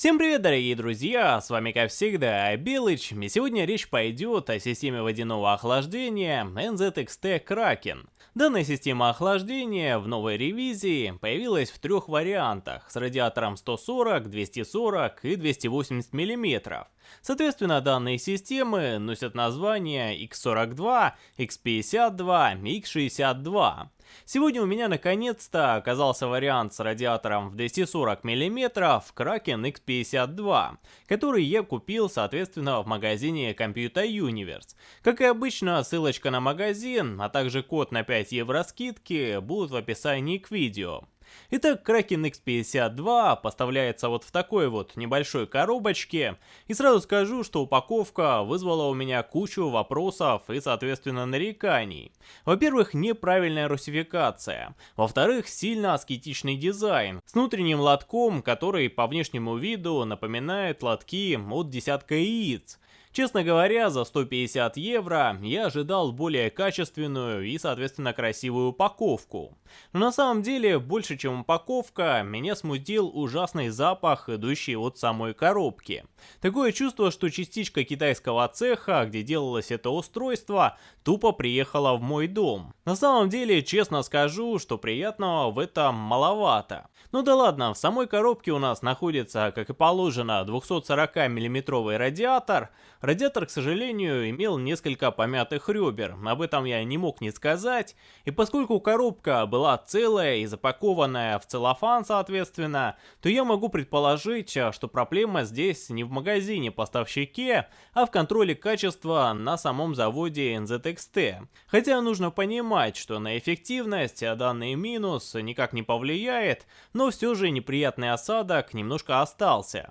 Всем привет, дорогие друзья, с вами как всегда Белыч, и сегодня речь пойдет о системе водяного охлаждения NZXT Kraken. Данная система охлаждения в новой ревизии появилась в трех вариантах с радиатором 140, 240 и 280 мм. Соответственно, данные системы носят названия X42, X52 и X62. Сегодня у меня наконец-то оказался вариант с радиатором в 240 мм Kraken X52, который я купил соответственно в магазине Computer Universe. Как и обычно, ссылочка на магазин, а также код на 5 евро скидки будут в описании к видео. Итак, Kraken X52 поставляется вот в такой вот небольшой коробочке. И сразу скажу, что упаковка вызвала у меня кучу вопросов и, соответственно, нареканий. Во-первых, неправильная русификация. Во-вторых, сильно аскетичный дизайн. С внутренним лотком, который по внешнему виду напоминает лотки от десятка яиц. Честно говоря, за 150 евро я ожидал более качественную и, соответственно, красивую упаковку. Но на самом деле, больше чем упаковка, меня смутил ужасный запах, идущий от самой коробки. Такое чувство, что частичка китайского цеха, где делалось это устройство, тупо приехала в мой дом. На самом деле, честно скажу, что приятного в этом маловато. Ну да ладно, в самой коробке у нас находится, как и положено, 240 миллиметровый радиатор, Радиатор, к сожалению, имел несколько помятых ребер, об этом я не мог не сказать, и поскольку коробка была целая и запакованная в целлофан, соответственно, то я могу предположить, что проблема здесь не в магазине-поставщике, а в контроле качества на самом заводе NZXT. Хотя нужно понимать, что на эффективность данный минус никак не повлияет, но все же неприятный осадок немножко остался.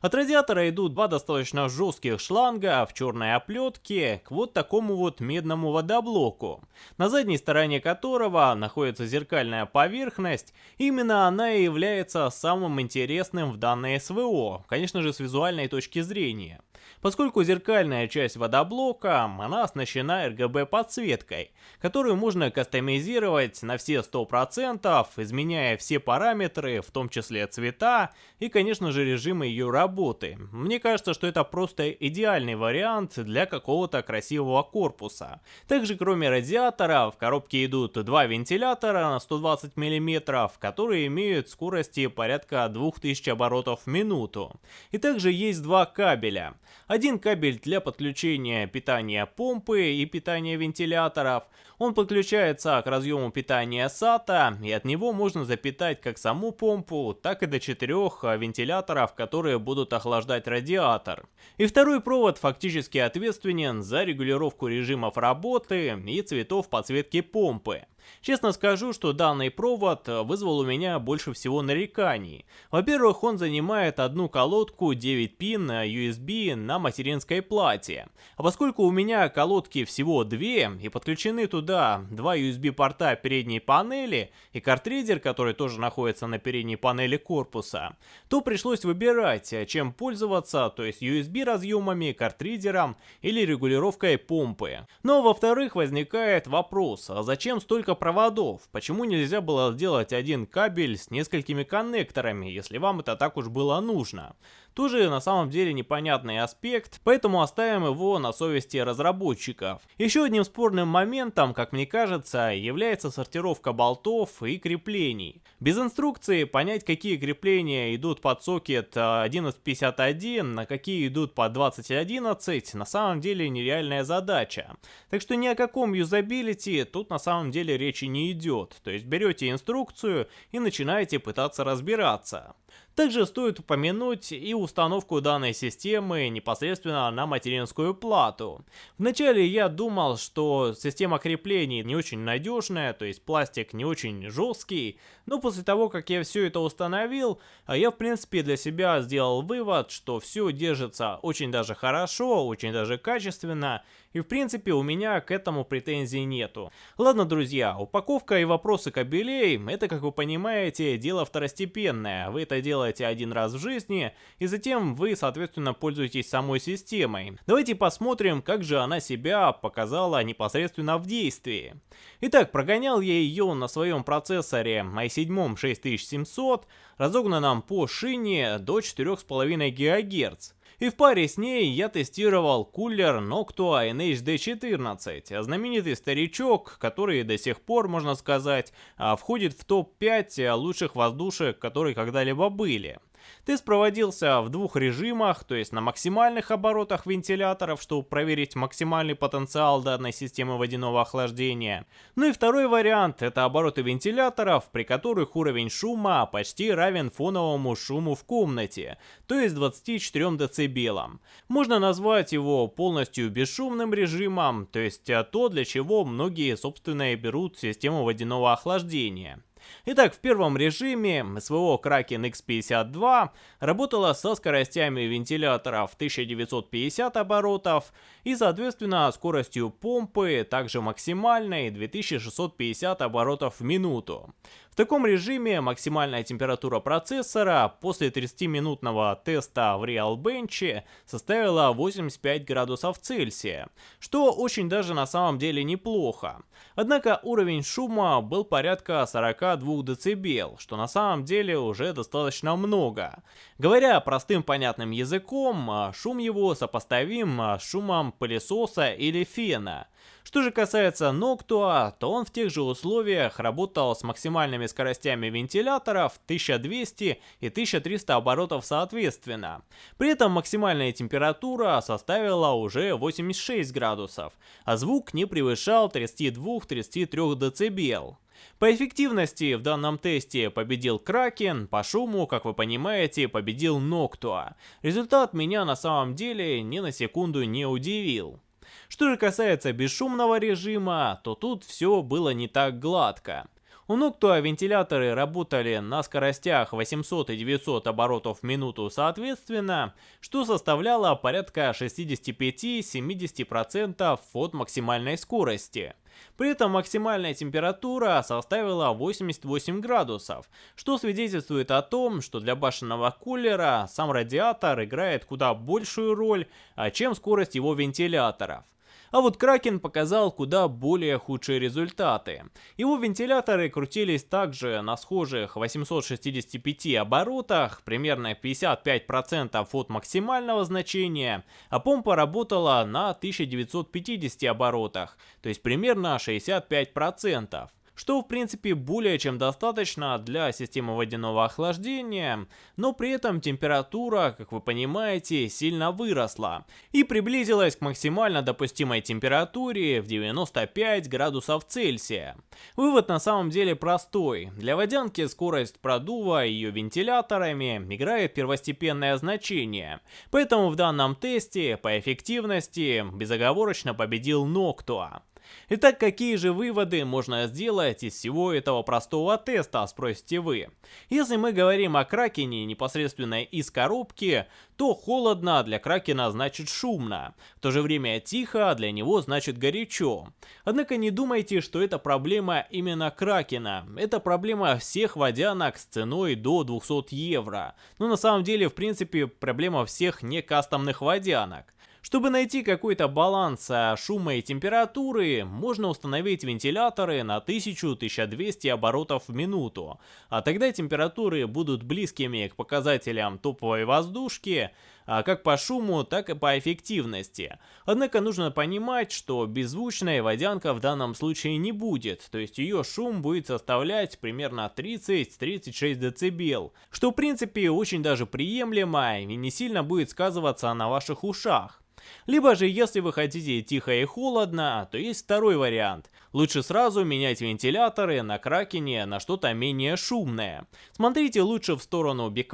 От радиатора идут два достаточно жестких шланга в черной оплетке к вот такому вот медному водоблоку, на задней стороне которого находится зеркальная поверхность, именно она и является самым интересным в данной СВО, конечно же с визуальной точки зрения. Поскольку зеркальная часть водоблока, она оснащена RGB подсветкой, которую можно кастомизировать на все 100%, изменяя все параметры, в том числе цвета и, конечно же, режимы ее работы. Мне кажется, что это просто идеальный вариант для какого-то красивого корпуса. Также, кроме радиатора, в коробке идут два вентилятора на 120 мм, которые имеют скорости порядка 2000 оборотов в минуту. И также есть два кабеля. Один кабель для подключения питания помпы и питания вентиляторов. Он подключается к разъему питания SATA, и от него можно запитать как саму помпу, так и до четырех вентиляторов, которые будут охлаждать радиатор. И второй провод фактически ответственен за регулировку режимов работы и цветов подсветки помпы. Честно скажу, что данный провод вызвал у меня больше всего нареканий. Во-первых, он занимает одну колодку 9 пин USB на материнской плате. А поскольку у меня колодки всего две и подключены туда два USB порта передней панели и картридер, который тоже находится на передней панели корпуса, то пришлось выбирать, чем пользоваться, то есть USB разъемами, картридером или регулировкой помпы. Но во-вторых возникает вопрос, а зачем столько проводов? Почему нельзя было сделать один кабель с несколькими коннекторами, если вам это так уж было нужно? Тоже на самом деле непонятный аспект, поэтому оставим его на совести разработчиков. Еще одним спорным моментом, как мне кажется, является сортировка болтов и креплений. Без инструкции понять, какие крепления идут под сокет 1151, на какие идут под 2011, на самом деле нереальная задача. Так что ни о каком юзабилити тут на самом деле речи не идет. То есть берете инструкцию и начинаете пытаться разбираться. Также стоит упомянуть и установку данной системы непосредственно на материнскую плату. Вначале я думал, что система креплений не очень надежная, то есть пластик не очень жесткий, но после того, как я все это установил, я в принципе для себя сделал вывод, что все держится очень даже хорошо, очень даже качественно, и в принципе у меня к этому претензий нету. Ладно, друзья, упаковка и вопросы кабелей, это, как вы понимаете, дело второстепенное. Вы это делаете один раз в жизни, и затем вы, соответственно, пользуетесь самой системой. Давайте посмотрим, как же она себя показала непосредственно в действии. Итак, прогонял я ее на своем процессоре i7 6700, разогнанном по шине до 4,5 ГГц. И в паре с ней я тестировал кулер Noctua NHD14, знаменитый старичок, который до сих пор, можно сказать, а, входит в топ-5 лучших воздушек, которые когда-либо были. Тест проводился в двух режимах, то есть на максимальных оборотах вентиляторов, чтобы проверить максимальный потенциал данной системы водяного охлаждения. Ну и второй вариант – это обороты вентиляторов, при которых уровень шума почти равен фоновому шуму в комнате, то есть 24 дБ. Можно назвать его полностью бесшумным режимом, то есть то, для чего многие, собственно, и берут систему водяного охлаждения. Итак, в первом режиме СВО Kraken X52 работала со скоростями вентиляторов 1950 оборотов и, соответственно, скоростью помпы также максимальной 2650 оборотов в минуту. Таком режиме максимальная температура процессора после 30-минутного теста в Realbench составила 85 градусов Цельсия, что очень даже на самом деле неплохо. Однако уровень шума был порядка 42 дБ, что на самом деле уже достаточно много. Говоря простым понятным языком, шум его сопоставим с шумом пылесоса или фена – что же касается Noctua, то он в тех же условиях работал с максимальными скоростями вентиляторов 1200 и 1300 оборотов соответственно. При этом максимальная температура составила уже 86 градусов, а звук не превышал 32-33 дБ. По эффективности в данном тесте победил Кракен, по шуму, как вы понимаете, победил Ноктуа. Результат меня на самом деле ни на секунду не удивил. Что же касается бесшумного режима, то тут все было не так гладко. У Noctua вентиляторы работали на скоростях 800 и 900 оборотов в минуту соответственно, что составляло порядка 65-70% от максимальной скорости. При этом максимальная температура составила 88 градусов, что свидетельствует о том, что для башенного кулера сам радиатор играет куда большую роль, а чем скорость его вентиляторов. А вот Кракен показал куда более худшие результаты. Его вентиляторы крутились также на схожих 865 оборотах, примерно 55% от максимального значения, а помпа работала на 1950 оборотах, то есть примерно 65% что в принципе более чем достаточно для системы водяного охлаждения, но при этом температура, как вы понимаете, сильно выросла и приблизилась к максимально допустимой температуре в 95 градусов Цельсия. Вывод на самом деле простой. Для водянки скорость продува ее вентиляторами играет первостепенное значение, поэтому в данном тесте по эффективности безоговорочно победил Noctua. Итак, какие же выводы можно сделать из всего этого простого теста, спросите вы? Если мы говорим о Кракене непосредственно из коробки, то холодно для Кракена значит шумно, в то же время тихо для него значит горячо. Однако не думайте, что это проблема именно Кракена, это проблема всех водянок с ценой до 200 евро. Но на самом деле, в принципе, проблема всех не кастомных водянок. Чтобы найти какой-то баланс а, шума и температуры, можно установить вентиляторы на 1000-1200 оборотов в минуту, а тогда температуры будут близкими к показателям топовой воздушки, а как по шуму, так и по эффективности. Однако нужно понимать, что беззвучная водянка в данном случае не будет, то есть ее шум будет составлять примерно 30-36 дБ, что в принципе очень даже приемлемо и не сильно будет сказываться на ваших ушах. Либо же, если вы хотите тихо и холодно, то есть второй вариант. Лучше сразу менять вентиляторы на Кракене на что-то менее шумное. Смотрите лучше в сторону Be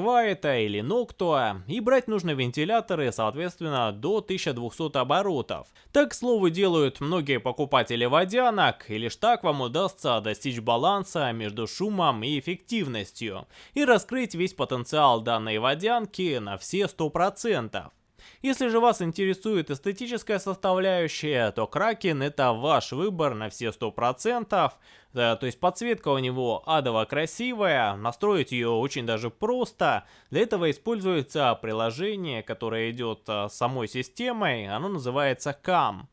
или Noctua и брать нужно вентиляторы, соответственно, до 1200 оборотов. Так, к слову, делают многие покупатели водянок, и лишь так вам удастся достичь баланса между шумом и эффективностью и раскрыть весь потенциал данной водянки на все 100%. Если же вас интересует эстетическая составляющая, то Кракен это ваш выбор на все 100%. Да, то есть подсветка у него адово красивая, настроить ее очень даже просто. Для этого используется приложение, которое идет с самой системой, оно называется CAM.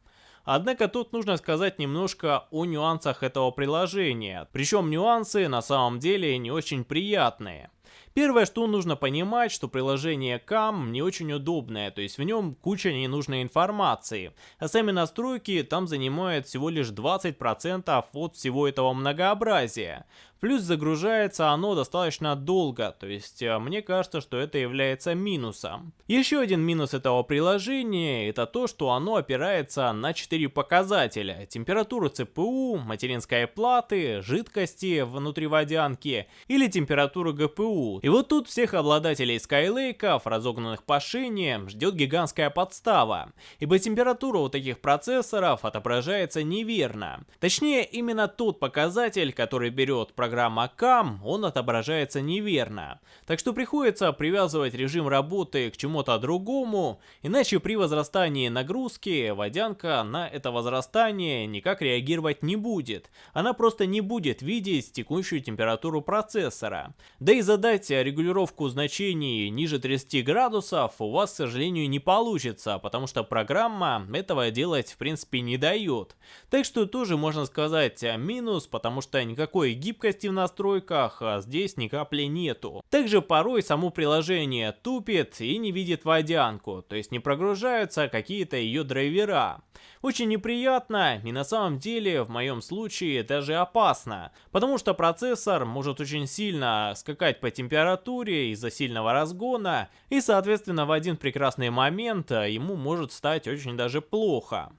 Однако тут нужно сказать немножко о нюансах этого приложения. Причем нюансы на самом деле не очень приятные. Первое, что нужно понимать, что приложение CAM не очень удобное, то есть в нем куча ненужной информации, а сами настройки там занимают всего лишь 20% от всего этого многообразия. Плюс загружается оно достаточно долго, то есть э, мне кажется, что это является минусом. Еще один минус этого приложения это то, что оно опирается на 4 показателя. Температуру ЦПУ, материнской платы, жидкости внутри водянки или температуру ГПУ. И вот тут всех обладателей Skylake, разогнанных по шине, ждет гигантская подстава. Ибо температура у таких процессоров отображается неверно. Точнее, именно тот показатель, который берет программа программа CAM, он отображается неверно. Так что приходится привязывать режим работы к чему-то другому, иначе при возрастании нагрузки водянка на это возрастание никак реагировать не будет. Она просто не будет видеть текущую температуру процессора. Да и задать регулировку значений ниже 30 градусов у вас, к сожалению, не получится, потому что программа этого делать в принципе не дает. Так что тоже можно сказать минус, потому что никакой гибкости в настройках а здесь ни капли нету. Также порой само приложение тупит и не видит водянку, то есть не прогружаются какие-то ее драйвера. Очень неприятно и на самом деле в моем случае даже опасно, потому что процессор может очень сильно скакать по температуре из-за сильного разгона и соответственно в один прекрасный момент ему может стать очень даже плохо.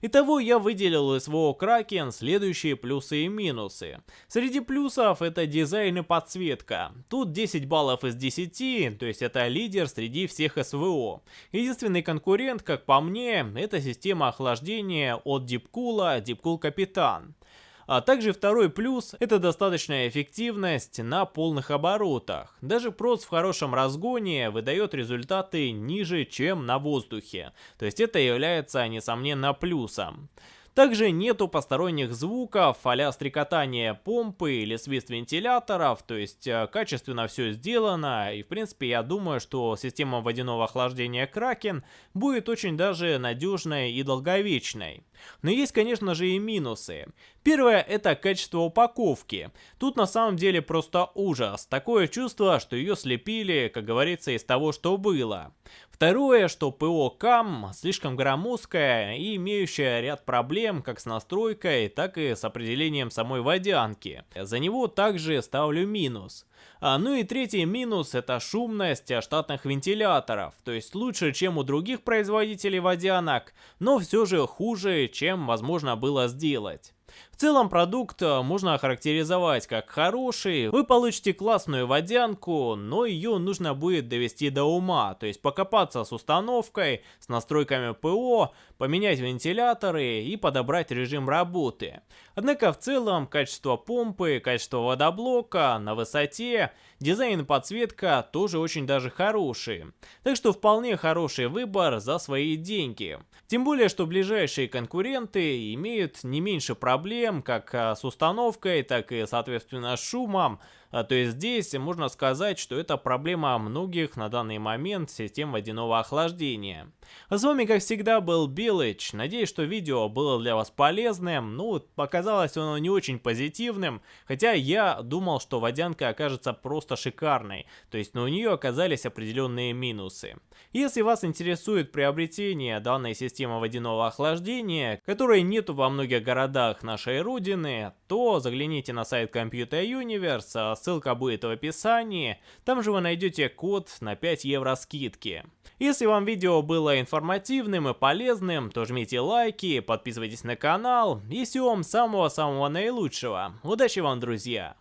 Итого я выделил из СВО Kraken следующие плюсы и минусы. Среди плюсов это дизайн и подсветка. Тут 10 баллов из 10, то есть это лидер среди всех СВО. Единственный конкурент, как по мне, это система охлаждения от Deepcool, Deepcool Капитан. А также второй плюс – это достаточная эффективность на полных оборотах. Даже прос в хорошем разгоне выдает результаты ниже, чем на воздухе. То есть это является, несомненно, плюсом. Также нету посторонних звуков, а стрекотания помпы или свист вентиляторов, то есть э, качественно все сделано, и в принципе я думаю, что система водяного охлаждения Kraken будет очень даже надежной и долговечной. Но есть, конечно же, и минусы. Первое – это качество упаковки. Тут на самом деле просто ужас. Такое чувство, что ее слепили, как говорится, из того, что было. Второе, что ПО КАМ слишком громоздкое и имеющее ряд проблем как с настройкой, так и с определением самой водянки. За него также ставлю минус. А, ну и третий минус это шумность штатных вентиляторов, то есть лучше, чем у других производителей водянок, но все же хуже, чем возможно было сделать. Целом продукт э, можно охарактеризовать как хороший, вы получите классную водянку, но ее нужно будет довести до ума, то есть покопаться с установкой, с настройками ПО, поменять вентиляторы и подобрать режим работы. Однако в целом качество помпы, качество водоблока на высоте, дизайн и подсветка тоже очень даже хорошие. Так что вполне хороший выбор за свои деньги. Тем более, что ближайшие конкуренты имеют не меньше проблем как а, с установкой, так и соответственно с шумом, то есть здесь можно сказать, что это проблема многих на данный момент систем водяного охлаждения. А с вами как всегда был Билыч, надеюсь, что видео было для вас полезным, ну показалось оно не очень позитивным, хотя я думал, что водянка окажется просто шикарной, то есть но у нее оказались определенные минусы. Если вас интересует приобретение данной системы водяного охлаждения, которой нету во многих городах нашей родины, то загляните на сайт Computer Universe, ссылка будет в описании, там же вы найдете код на 5 евро скидки. Если вам видео было информативным и полезным, то жмите лайки, подписывайтесь на канал и всего вам самого-самого наилучшего. Удачи вам, друзья!